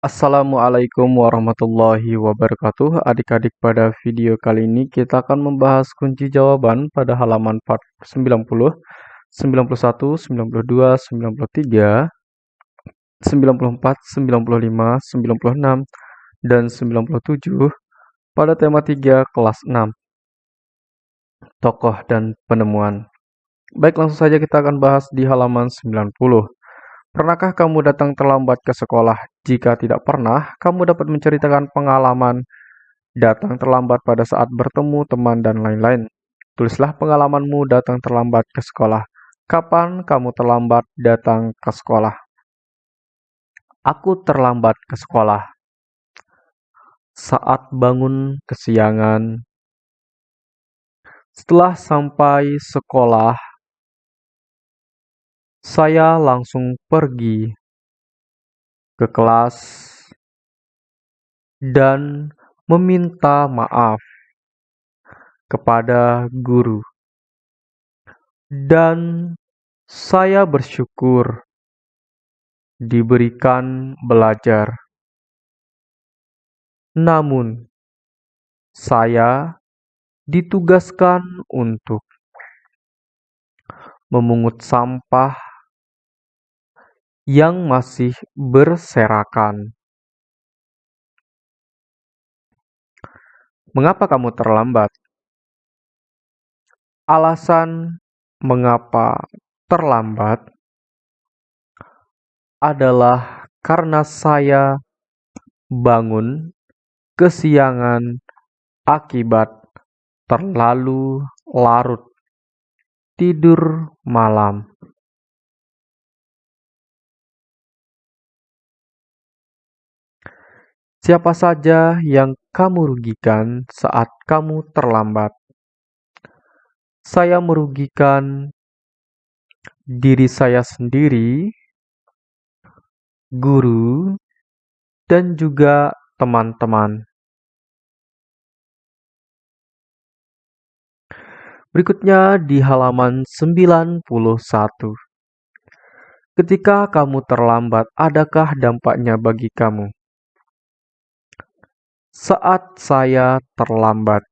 Assalamualaikum warahmatullahi wabarakatuh. Adik-adik, pada video kali ini kita akan membahas kunci jawaban pada halaman 90, 91, 92, 93, 94, 95, 96, dan 97 pada tema 3 kelas 6. Tokoh dan penemuan. Baik, langsung saja kita akan bahas di halaman 90. Pernahkah kamu datang terlambat ke sekolah? Jika tidak pernah, kamu dapat menceritakan pengalaman datang terlambat pada saat bertemu teman dan lain-lain. Tulislah pengalamanmu datang terlambat ke sekolah. Kapan kamu terlambat datang ke sekolah? Aku terlambat ke sekolah. Saat bangun kesiangan. Setelah sampai sekolah, saya langsung pergi ke kelas dan meminta maaf kepada guru. Dan saya bersyukur diberikan belajar. Namun, saya ditugaskan untuk memungut sampah yang masih berserakan. Mengapa kamu terlambat? Alasan mengapa terlambat adalah karena saya bangun kesiangan akibat terlalu larut tidur malam. Siapa saja yang kamu rugikan saat kamu terlambat? Saya merugikan diri saya sendiri, guru, dan juga teman-teman. Berikutnya di halaman 91. Ketika kamu terlambat, adakah dampaknya bagi kamu? Saat saya terlambat,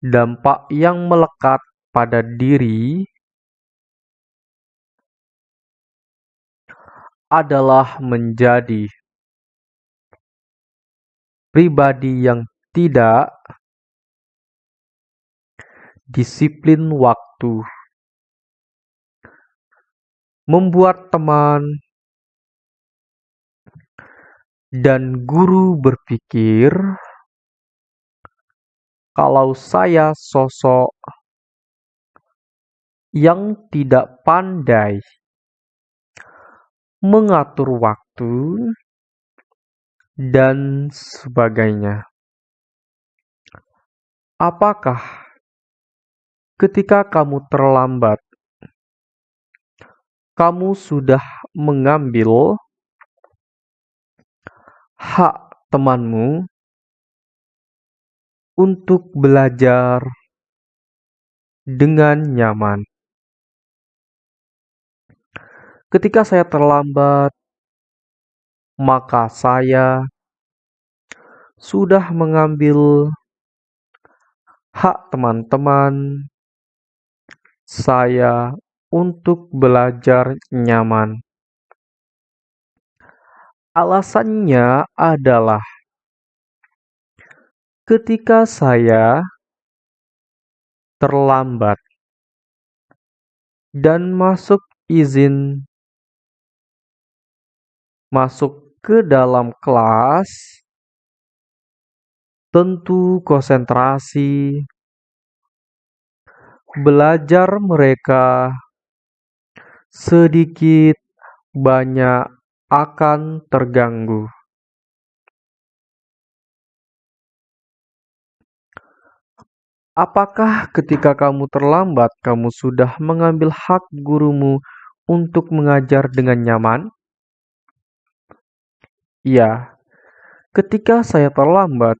dampak yang melekat pada diri adalah menjadi pribadi yang tidak disiplin waktu, membuat teman dan guru berpikir kalau saya sosok yang tidak pandai mengatur waktu dan sebagainya. Apakah ketika kamu terlambat, kamu sudah mengambil hak temanmu untuk belajar dengan nyaman. Ketika saya terlambat, maka saya sudah mengambil hak teman-teman saya untuk belajar nyaman. Alasannya adalah ketika saya terlambat dan masuk izin masuk ke dalam kelas, tentu konsentrasi belajar mereka sedikit banyak akan terganggu. Apakah ketika kamu terlambat, kamu sudah mengambil hak gurumu untuk mengajar dengan nyaman? Ya, ketika saya terlambat,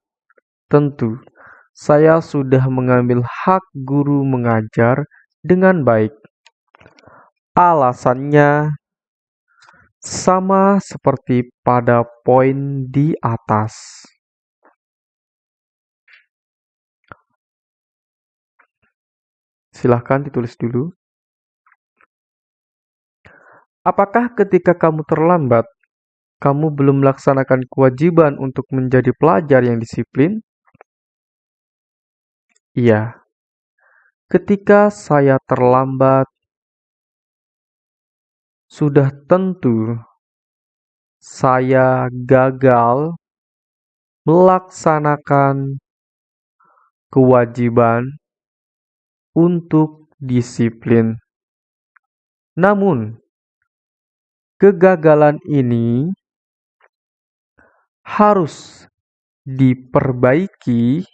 tentu saya sudah mengambil hak guru mengajar dengan baik. Alasannya, sama seperti pada poin di atas. Silahkan ditulis dulu. Apakah ketika kamu terlambat, kamu belum melaksanakan kewajiban untuk menjadi pelajar yang disiplin? Iya. Ketika saya terlambat, sudah tentu saya gagal melaksanakan kewajiban untuk disiplin. Namun, kegagalan ini harus diperbaiki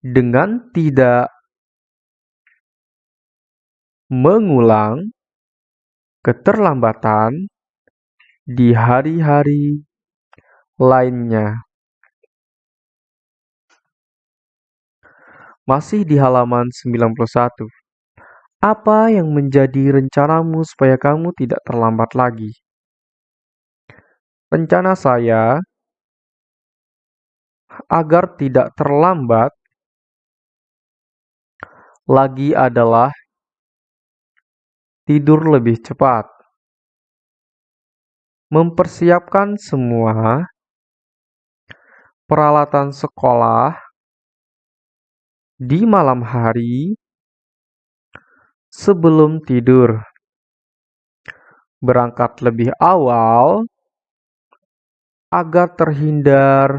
dengan tidak mengulang keterlambatan di hari-hari lainnya. Masih di halaman 91. Apa yang menjadi rencanamu supaya kamu tidak terlambat lagi? Rencana saya agar tidak terlambat lagi adalah tidur lebih cepat. Mempersiapkan semua peralatan sekolah di malam hari sebelum tidur. Berangkat lebih awal agar terhindar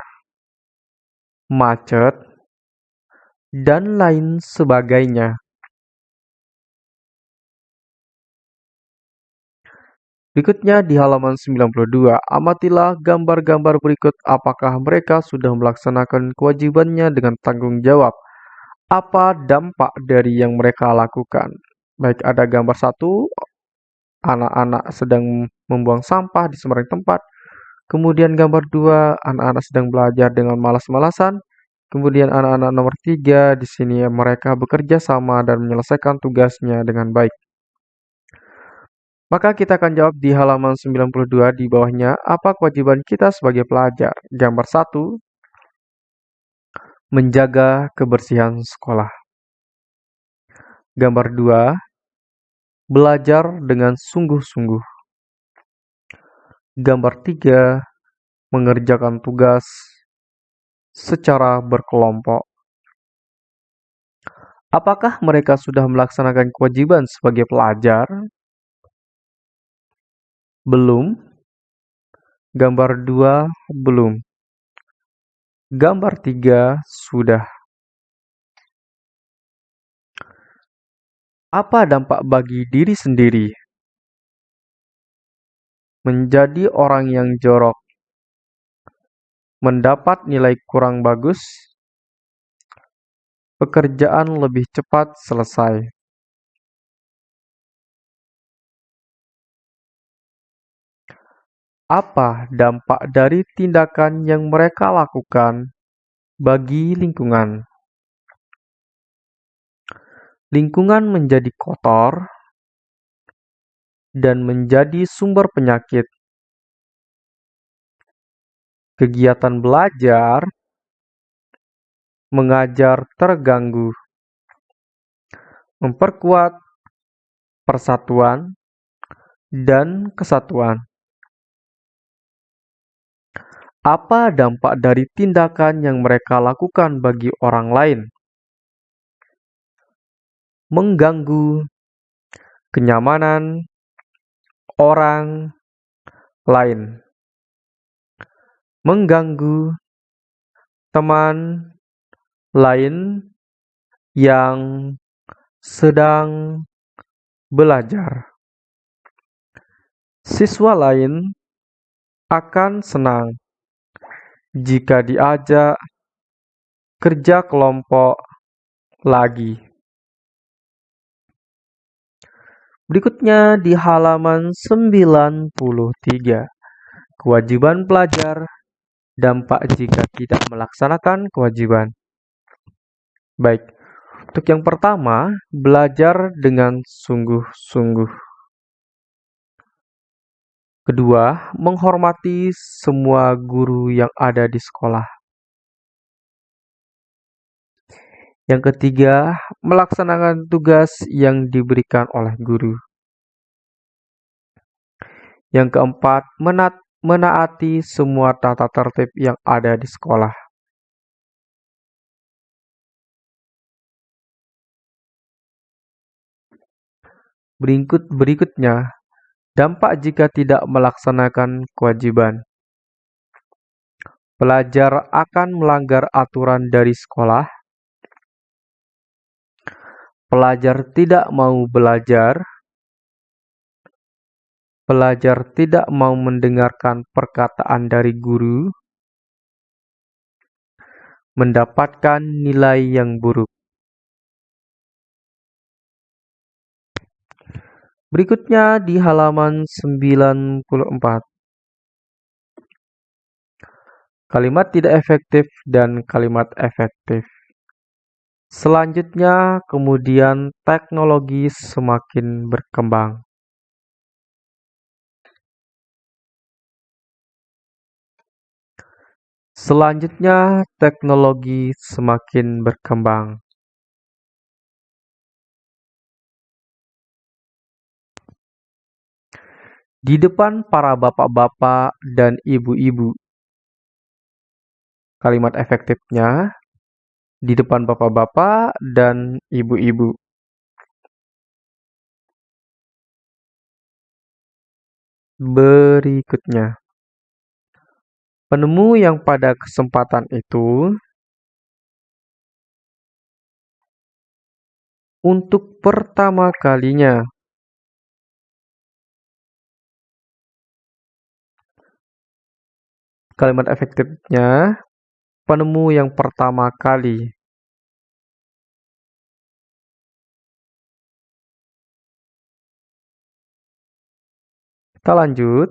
macet dan lain sebagainya. Berikutnya di halaman 92, amatilah gambar-gambar berikut apakah mereka sudah melaksanakan kewajibannya dengan tanggung jawab apa dampak dari yang mereka lakukan. Baik ada gambar satu, anak-anak sedang membuang sampah di sembarang tempat. Kemudian gambar dua, anak-anak sedang belajar dengan malas-malasan. Kemudian anak-anak nomor tiga, di sini mereka bekerja sama dan menyelesaikan tugasnya dengan baik. Maka kita akan jawab di halaman 92 di bawahnya, apa kewajiban kita sebagai pelajar? Gambar satu, Menjaga kebersihan sekolah. Gambar 2. Belajar dengan sungguh-sungguh. Gambar 3. Mengerjakan tugas secara berkelompok. Apakah mereka sudah melaksanakan kewajiban sebagai pelajar? Belum. Gambar 2 belum. Gambar tiga sudah. Apa dampak bagi diri sendiri? Menjadi orang yang jorok. Mendapat nilai kurang bagus. Pekerjaan lebih cepat selesai. Apa dampak dari tindakan yang mereka lakukan bagi lingkungan? Lingkungan menjadi kotor dan menjadi sumber penyakit. Kegiatan belajar mengajar terganggu, memperkuat persatuan dan kesatuan. Apa dampak dari tindakan yang mereka lakukan bagi orang lain? Mengganggu kenyamanan orang lain, mengganggu teman lain yang sedang belajar. Siswa lain akan senang jika diajak kerja kelompok lagi. Berikutnya di halaman 93. Kewajiban pelajar, dampak jika tidak melaksanakan kewajiban. Baik, untuk yang pertama, belajar dengan sungguh-sungguh. Kedua, menghormati semua guru yang ada di sekolah. Yang ketiga, melaksanakan tugas yang diberikan oleh guru. Yang keempat, menat menaati semua tata tertib yang ada di sekolah. Berikut berikutnya, dampak jika tidak melaksanakan kewajiban. Pelajar akan melanggar aturan dari sekolah Pelajar tidak mau belajar. Pelajar tidak mau mendengarkan perkataan dari guru. Mendapatkan nilai yang buruk. Berikutnya di halaman 94. Kalimat tidak efektif dan kalimat efektif. Selanjutnya, kemudian teknologi semakin berkembang. Selanjutnya, teknologi semakin berkembang. Di depan para bapak-bapak dan ibu-ibu, kalimat efektifnya di depan bapak-bapak dan ibu-ibu. Berikutnya, penemu yang pada kesempatan itu untuk pertama kalinya kalimat efektifnya penemu yang pertama kali. Kita lanjut.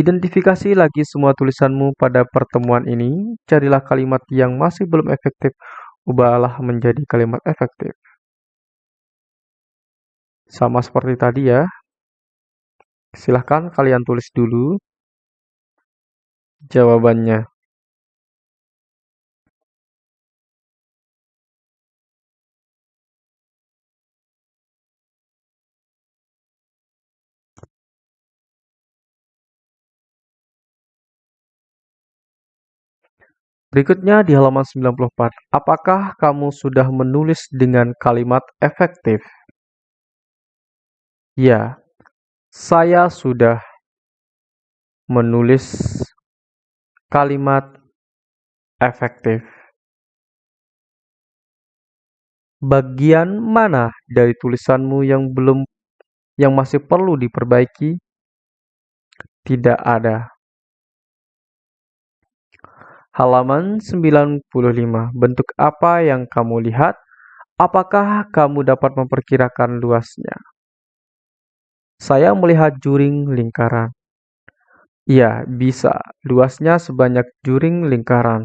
Identifikasi lagi semua tulisanmu pada pertemuan ini. Carilah kalimat yang masih belum efektif. Ubahlah menjadi kalimat efektif. Sama seperti tadi ya. Silahkan kalian tulis dulu jawabannya. Berikutnya di halaman 94. Apakah kamu sudah menulis dengan kalimat efektif? Ya, saya sudah menulis kalimat efektif. Bagian mana dari tulisanmu yang belum yang masih perlu diperbaiki? Tidak ada. Halaman 95. Bentuk apa yang kamu lihat? Apakah kamu dapat memperkirakan luasnya? Saya melihat juring lingkaran. Ya, bisa. Luasnya sebanyak juring lingkaran.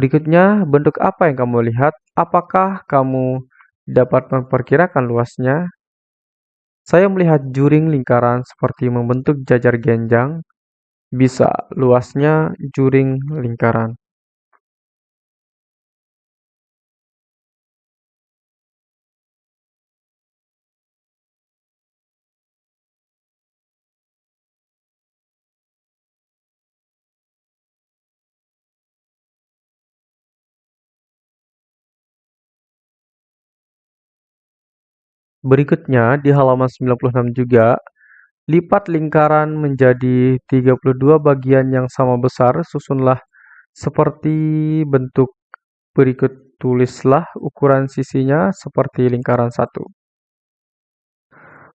Berikutnya, bentuk apa yang kamu lihat? Apakah kamu dapat memperkirakan luasnya? Saya melihat juring lingkaran seperti membentuk jajar genjang, bisa luasnya juring lingkaran. Berikutnya di halaman 96 juga, lipat lingkaran menjadi 32 bagian yang sama besar, susunlah seperti bentuk berikut tulislah ukuran sisinya seperti lingkaran satu.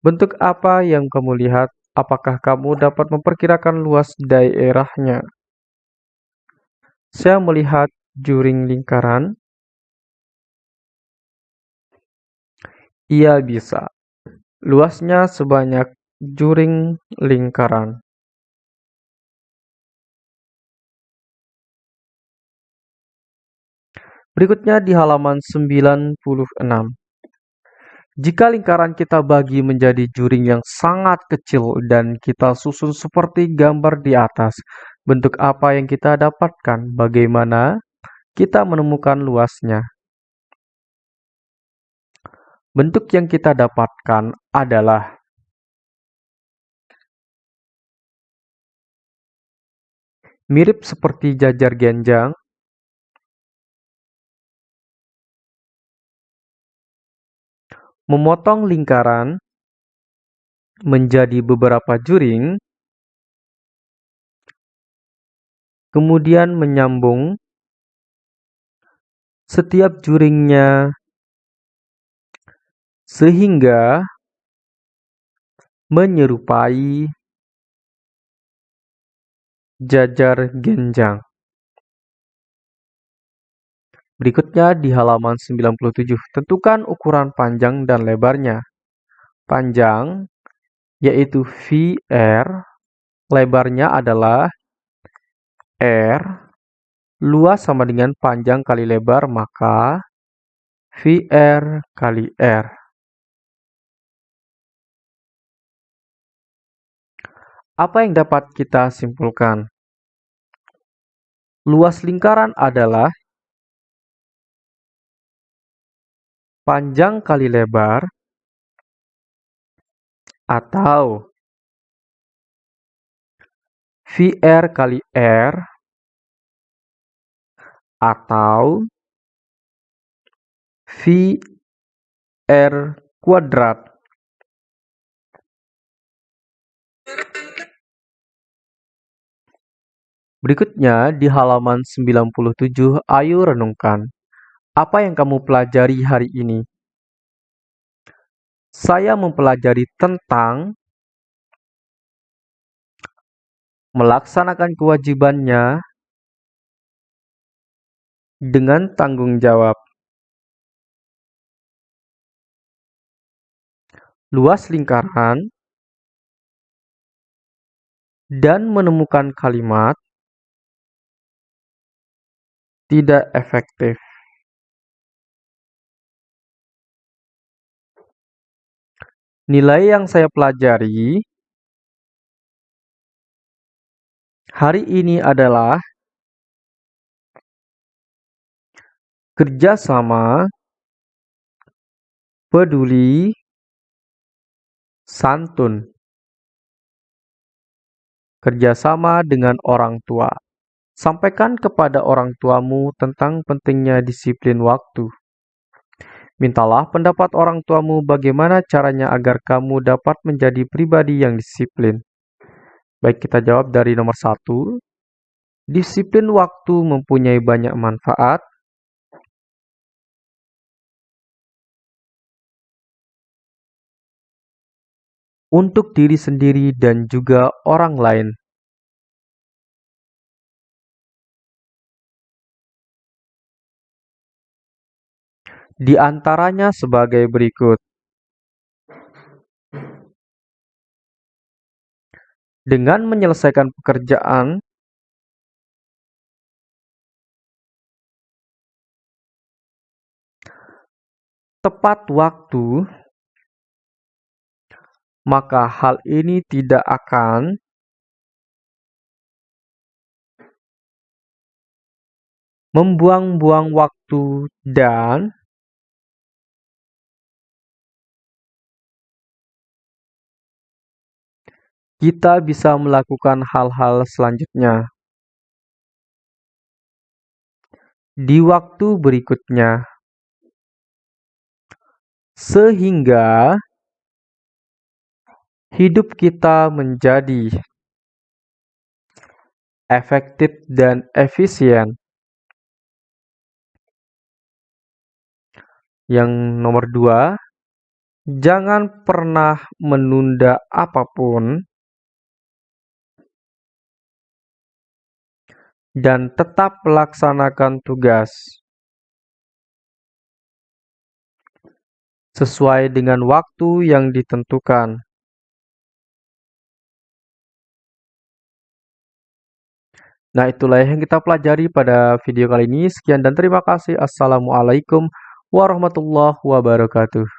Bentuk apa yang kamu lihat? Apakah kamu dapat memperkirakan luas daerahnya? Saya melihat juring lingkaran Ia bisa. Luasnya sebanyak juring lingkaran. Berikutnya di halaman 96. Jika lingkaran kita bagi menjadi juring yang sangat kecil dan kita susun seperti gambar di atas, bentuk apa yang kita dapatkan? Bagaimana kita menemukan luasnya? Bentuk yang kita dapatkan adalah mirip seperti jajar genjang. Memotong lingkaran menjadi beberapa juring, kemudian menyambung. Setiap juringnya sehingga menyerupai jajar genjang. Berikutnya di halaman 97, tentukan ukuran panjang dan lebarnya. Panjang yaitu VR, lebarnya adalah R, luas sama dengan panjang kali lebar, maka VR kali R. Apa yang dapat kita simpulkan? Luas lingkaran adalah panjang kali lebar atau VR kali R atau VR kuadrat. Berikutnya di halaman 97, ayo renungkan. Apa yang kamu pelajari hari ini? Saya mempelajari tentang melaksanakan kewajibannya dengan tanggung jawab. Luas lingkaran dan menemukan kalimat tidak efektif. Nilai yang saya pelajari hari ini adalah kerjasama, peduli, santun, kerjasama dengan orang tua. Sampaikan kepada orang tuamu tentang pentingnya disiplin waktu. Mintalah pendapat orang tuamu bagaimana caranya agar kamu dapat menjadi pribadi yang disiplin. Baik, kita jawab dari nomor satu. Disiplin waktu mempunyai banyak manfaat. Untuk diri sendiri dan juga orang lain. Di antaranya sebagai berikut. Dengan menyelesaikan pekerjaan tepat waktu, maka hal ini tidak akan membuang-buang waktu dan kita bisa melakukan hal-hal selanjutnya di waktu berikutnya, sehingga hidup kita menjadi efektif dan efisien. Yang nomor dua, jangan pernah menunda apa pun dan tetap melaksanakan tugas sesuai dengan waktu yang ditentukan. Nah, itulah yang kita pelajari pada video kali ini. Sekian dan terima kasih. Assalamualaikum warahmatullahi wabarakatuh.